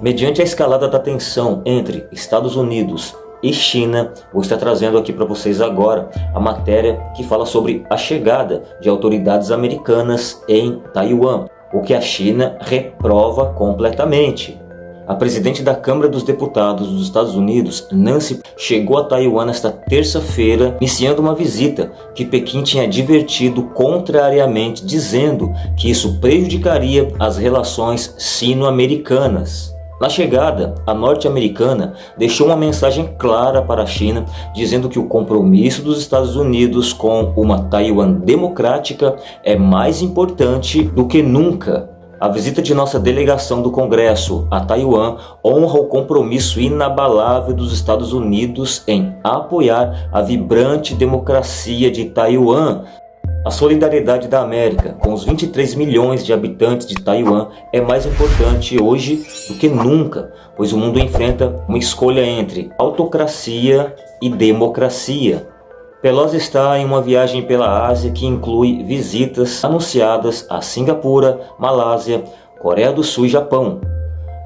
Mediante a escalada da tensão entre Estados Unidos e China, vou estar trazendo aqui para vocês agora a matéria que fala sobre a chegada de autoridades americanas em Taiwan, o que a China reprova completamente. A presidente da Câmara dos Deputados dos Estados Unidos, Nancy, chegou a Taiwan nesta terça-feira, iniciando uma visita que Pequim tinha advertido contrariamente, dizendo que isso prejudicaria as relações sino-americanas. Na chegada, a norte-americana deixou uma mensagem clara para a China, dizendo que o compromisso dos Estados Unidos com uma Taiwan democrática é mais importante do que nunca. A visita de nossa delegação do Congresso a Taiwan honra o compromisso inabalável dos Estados Unidos em apoiar a vibrante democracia de Taiwan, a solidariedade da América com os 23 milhões de habitantes de Taiwan é mais importante hoje do que nunca, pois o mundo enfrenta uma escolha entre autocracia e democracia. Pelosi está em uma viagem pela Ásia que inclui visitas anunciadas a Singapura, Malásia, Coreia do Sul e Japão.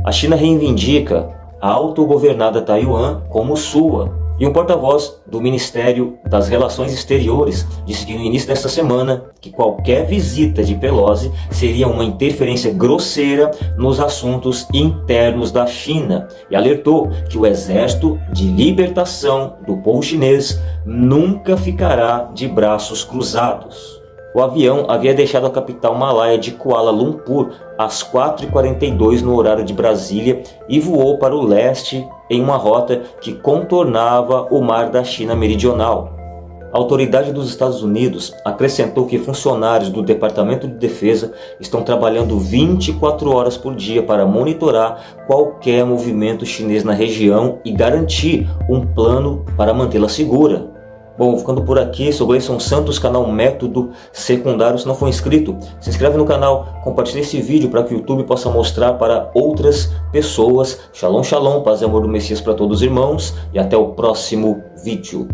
A China reivindica a autogovernada Taiwan como sua e um porta-voz do Ministério das Relações Exteriores disse no início desta semana que qualquer visita de Pelosi seria uma interferência grosseira nos assuntos internos da China e alertou que o Exército de Libertação do Povo Chinês nunca ficará de braços cruzados. O avião havia deixado a capital malaia de Kuala Lumpur às 4h42 no horário de Brasília e voou para o leste em uma rota que contornava o mar da China Meridional. A autoridade dos Estados Unidos acrescentou que funcionários do Departamento de Defesa estão trabalhando 24 horas por dia para monitorar qualquer movimento chinês na região e garantir um plano para mantê-la segura. Bom, ficando por aqui, sou Gleison Santos, canal Método Secundário. Se não for inscrito, se inscreve no canal, compartilhe esse vídeo para que o YouTube possa mostrar para outras pessoas. Shalom, shalom, paz e amor do Messias para todos os irmãos e até o próximo vídeo.